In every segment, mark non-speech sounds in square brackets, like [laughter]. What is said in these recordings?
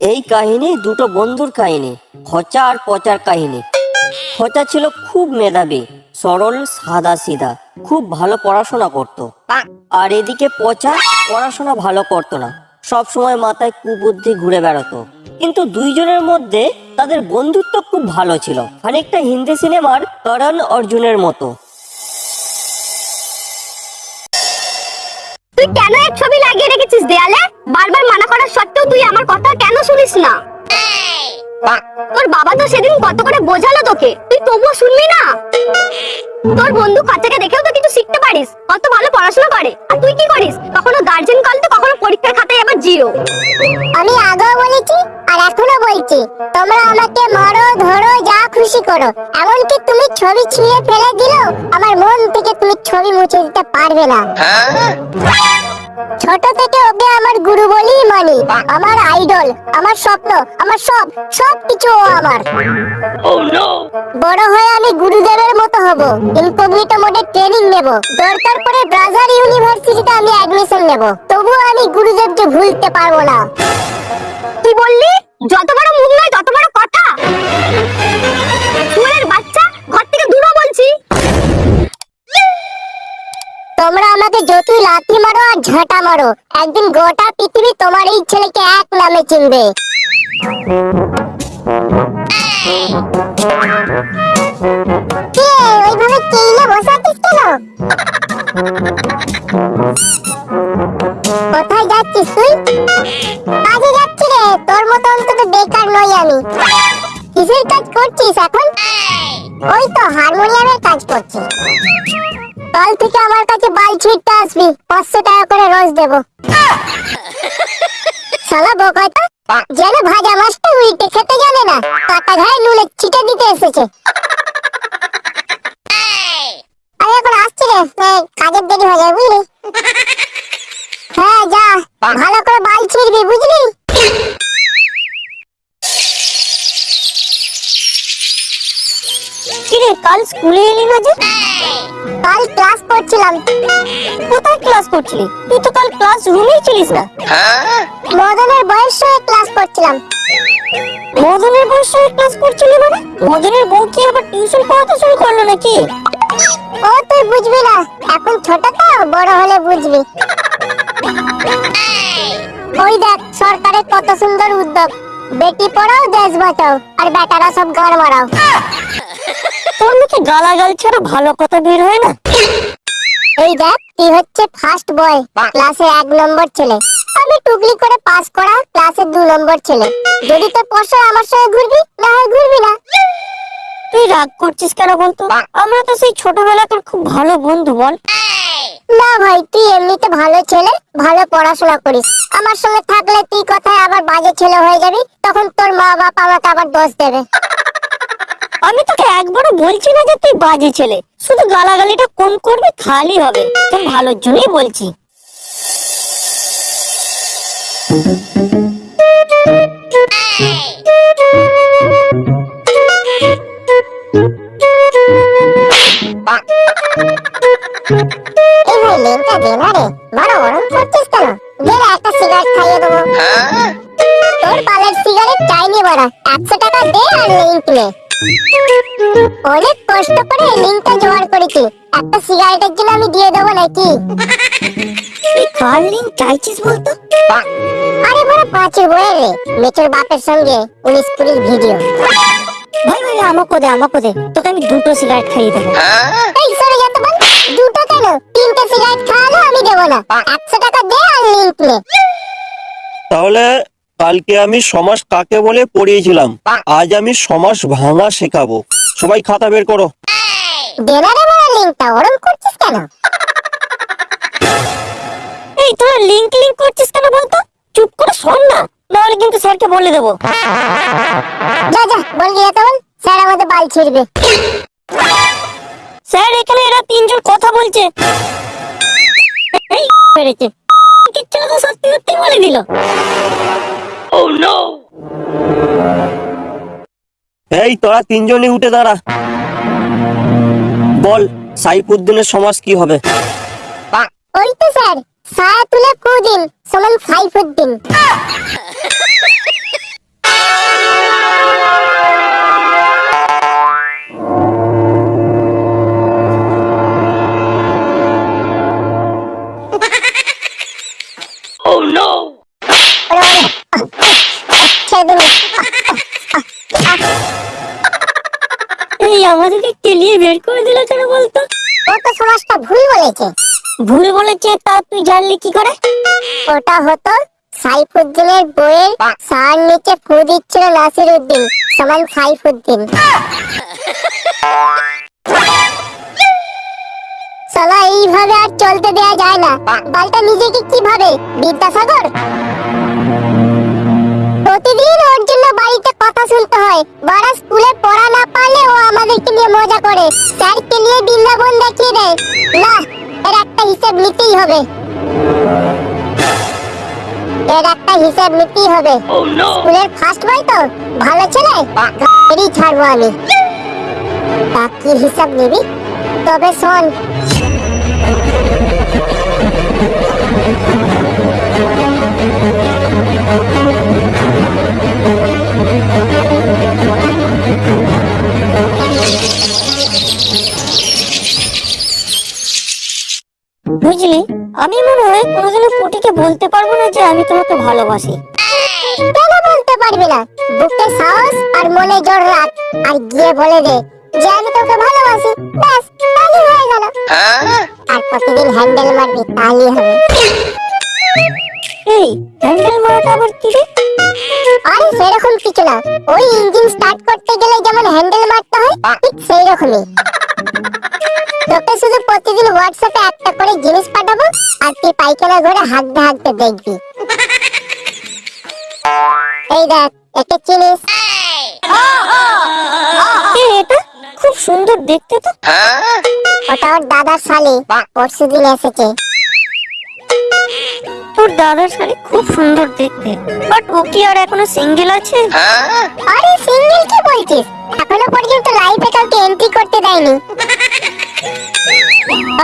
এই কাহিনী দুটো বন্ধুর কাহিনী, খচা আর পচার কাহিনী। খচা ছিল খুব মেধাবী, সরল সাদা সিধা খুব ভালো পড়াশোনা করত। আর এদিকে পচা পড়াশোনা ভালো করতো না, সব সময় মাথায় কুবুদ্ধি ঘুরে বেড়াতো। কিন্তু দুইজনের মধ্যে তাদের বন্ধুত্ব খুব ভালো ছিল। খানিকটা হিন্দি সিনেমার করণ অর্জুনের মতো। তুই কেন এক ছবি লাগিয়ে রেখেছিস দেয়ালে? বারবার মানা করার সত্ত্বেও তুই আমার কথা কেন শুনিস না? তোর বাবা তো সেদিন কত করে বোঝালো তোকে। তুই তবুও শুনবি না? তোর বন্ধু খরচাকে দেখেও তো কিছু শিখতে পারিস, কত ভালো পড়াশোনা করে। আর তুই কি করিস? কখনো গার্জেন কল তো কখনো পরীক্ষার খাতায় আবার জিরো আমি আগেও বলেছি, আর এখনও বলছি, তোমরা আমাকে মারো খুশি করো। এমনকি তুমি ছবি ছুঁয়ে ফেলে দিলেও আমার মন থেকে তুমি ছবি মুছে দিতে পারবে না। ছোট থেকে ওকে আমার গুরু বলেই মানি। আমার আইডল আমার স্বপ্ন, আমার সব সব কিছু আমার। বড় হয়ে আমি গুরুদেবের মতো হব। ইনকগনিটো মোডে ট্রেনিং নেব। দরকার পড়ে ব্রাজার ইউনিভার্সিটিতে আমি অ্যাডমিশন নেব। তবুও আমি গুরুদেবকে ভুলতে পারব না। তুই বললি? যত বড় মুখ নয়, তত বড় তোমরা আমাকে যতই লাথি মারো আর ঝাঁটা মারো, একদিন গোটা পৃথিবী তোমার এই ছেলেকে এক নামে চিনবে। কাল থেকে আমার কাছে বাল ছিটতে আসবি। পাঁচশো টাকা করে রোজ দেবো। শালা বোকাটা যেন ভাজা মাছটা উল্টে খেতে জানে না কাটা ঘায়ে নুলে ছিটে দিতে এসেছে। আমি এখন আসছি রে কাজের দেরি হয়ে যাবে বুঝলি? হ্যাঁ যা, ভালো করে বাল ছিড়বি, বুঝলি? কাল স্কুলে এলি না যে? কাল ক্লাস করছিলাম। কোথায় ক্লাস করছিলি? তুই তো কাল ক্লাস রুমেই ছিলিস না। মদনের বয়স হয়ে ক্লাস করছিলাম। মদনের বয়সে ক্লাস করছিলি মানে? মদনের বউ কি আবার টিউশন পড়াতে শুরু করল নাকি? ও তুই বুঝবি না। এখন ছোট তো বড় হলে বুঝবি। ওই দেখ সরকারের কত সুন্দর উদ্যোগ। বেটি পড়াও দেশ বাঁচাও। আর বেটারা সব গাড় মারাও তোর মুখে গালাগাল ছাড়া ভালো কথা বের হয় না? এই দেখ তুই হচ্ছে ফার্স্ট বয় ক্লাসে এক নম্বর ছেলে। আমি টুকলি করে পাস করা ক্লাসে দু নম্বর ছেলে। যদি তোর আমার সঙ্গে ঘুরবি না হয় ঘুরবি না। তুই রাগ করছিস কেন বলতো? আমরা তো সেই ছোটবেলাকার খুব ভালো বন্ধু বল। না ভাই তুই এমনিতে ভালো ছেলে ভালো পড়াশোনা করিস। আমার সঙ্গে থাকলে তুই কথায় আবার বাজে ছেলে হয়ে যাবি তখন তোর মা বাবা আমাকে আবার দোষ দেবে। আমি তোকে একবারও বলছি না যে তুই বাজে ছেলে। শুধু গালাগালিটা কম করবি খালি হবে। তোর ভালোর জন্যই বলছি। এই লিঙ্কটা দে না রে বড় গরম করছিস কেন? দে একটা সিগারেট খাইয়ে দেবো। তোর পালের সিগারেট চাইনি বড়া একশো টাকা দে আর লিঙ্ক নে। অনেক কষ্ট করে লিঙ্কটা জোগাড় করেছি। একটা সিগারেটের জন্য আমি দিয়ে দেবো নাকি? কার লিঙ্ক চাইছিস বলতো? আরে বড় পাঁচের বইয়ের রে মেচোর বাপের সঙ্গে উনিশ কুড়ির ভিডিও। ভাই ভাই আমাকে দে আমাকে দে। তোকে আমি দুটো সিগারেট খাইয়ে দেবো। এই সরে যেতে বল। দুটো কেন? তিনটে সিগারেট খাওয়ালো আমি দেবো না। একশো টাকা দে আর লিঙ্ক নে। তাহলে কালকে আমি সমাস কাকে বলে পড়িয়েছিলাম? আজ আমি সমাস ভাঙা শেখাবো। সবাই খাতা বের করো। করছিস কেন? এই তোরা লিঙ্ক লিঙ্ক করছিস কেন বলতো? চুপ করে শোন না নাহলে কিন্তু স্যারকে বলে দেবো। যা যা বলবি না তখন স্যার আমাদের বাল ছিড়বে। স্যার এখানে এরা তিনজন কথা বলছে। পেরেছে কিচ্ছু সত্যি সত্যি বলে দিল। Oh no! এই তোরা তিনজনই উঠে দাঁড়া। বল সাইফুদ্দিনের সমাজ কি হবে? ওই তো স্যার সায়াতুলা কুদিন সমান সাইফুদ্দিন। [laughs] এই আমাদেরকে কেলিয়ে বের করে দিল কেন বলতো? ও তো সমাজটা ভুল বলেছে। ভুল বলেছে তা তুই জানলি কি করে? ওটা হতো সাইফুদ্দিনের বইয়ের সার নিচে ফু দিচ্ছিল নাসির উদ্দিন সমান সাইফুদ্দিন। এইভাবে আর চলতে দেয়া যায় না। বালটা নিজেকে কি ভাবে বিদ্যাসাগর? প্রতিদিন ওর জন্য বাড়িতে কথা শুনতে হয়। বড় স্কুলে পড়া না আমাদেরকে নিয়ে মজা করে। স্যারকে নিয়ে বৃন্দাবন দেখিয়ে দেয়। না এর একটা হিসেব নিতেই হবে। এর একটা হিসাব নিতেই হবে। স্কুলের ফার্স্ট বয় তো? ভালো ছেলে? এরই ছাড়বো আমি। তা কি হিসাব নিবি? তবে শোন। বুঝলি? আমি মনে হয় কোনোদিনও পুটিকে বলতে পারব না যে আমি তোমাকে ভালোবাসি। কেন বলতে পারবি না? বুকে সাহস আর মনে জোর রাখ। আর গিয়ে বলে দে যে আমি তোকে ভালোবাসি। ব্যাস তাহলেই হয়ে গেল। আর প্রতিদিন হ্যান্ডেল মারবি তাহলেই হবে। এই হ্যান্ডেল মারাটা আবার কি রে? আরে সেরকম কিছু না। ওই ইঞ্জিন স্টার্ট করতে গেলে যেমন হ্যান্ডেল মারতে হয় ঠিক সেই রকমই তোকে শুধু প্রতিদিন হোয়াটসঅ্যাপে একটা করে জিনিস পাঠাবো আর তুই পাইখানা ঘরে হাঁকতে হাঁকতে দেখবি। এই দেখ একে চিনিস এটা খুব সুন্দর দেখতে তো। ওটা ওর দাদার শালি পরশু দিন এসেছে। তোর দাদার শাড়ি খুব সুন্দর দেখতে। বাট ও কি আর এখনও সিঙ্গেল আছে? আরে সিঙ্গেল কি বলছিস? এখনও পর্যন্ত লাইফে কাউকে এন্ট্রি করতে দেয়নি।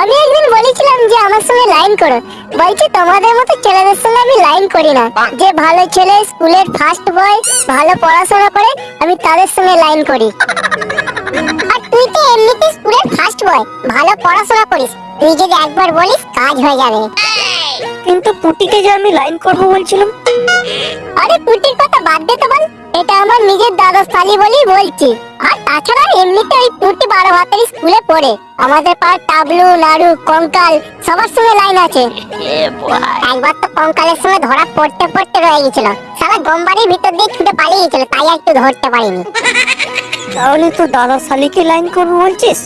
আমি একদিন বলেছিলাম যে আমার সঙ্গে লাইন করো। বলছে তোমাদের মতো ছেলেদের সঙ্গে আমি লাইন করি না। যে ভালো ছেলে স্কুলের ফার্স্ট বয় ভালো পড়াশোনা করে আমি তাদের সঙ্গে লাইন করি। আর তুই তো এমনিতে স্কুলের ফার্স্ট বয় ভালো পড়াশোনা করিস। তুই যদি একবার বলিস কাজ হয়ে যাবে। কিন্তু পুটিকে যে আমি লাইন করব বলছিলাম। আরে পুটির কথা বাদ দে তো বল। এটা আমার নিজের দাদা শালি বলেই বলছি। আর তাছাড়া এমনিতে ওই পুটি বারো হাতের স্কুলে পড়ে। আমাদের পাড়ার টাবলু নাড়ু কঙ্কাল সবার সঙ্গে লাইন আছে। একবার তো কঙ্কালের সঙ্গে ধরা পড়তে পড়তে রয়ে গেছিল। সারা গম্বাড়ির ভিতর দিয়ে ছুটে পালিয়ে গেছিল তাই একটু ধরতে পারিনি। তাহলে তো দাদার শালিকে লাইন করব বলছিস?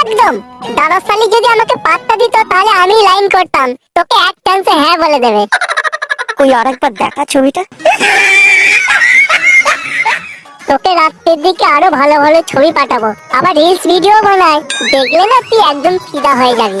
একদম। দাদা শালি যদি আমাকে পাত্তা দিত তাহলে আমি লাইন করতাম। তোকে এক চান্সে হ্যাঁ বলে দেবে। ওই আরেকবার দেখা ছবিটা? তোকে রাত্রের দিকে আরও ভালো ভালো ছবি পাঠাবো। আবার রিলস ভিডিও বানাই। দেখলে না তুই একদম ফিদা হয়ে যাবি।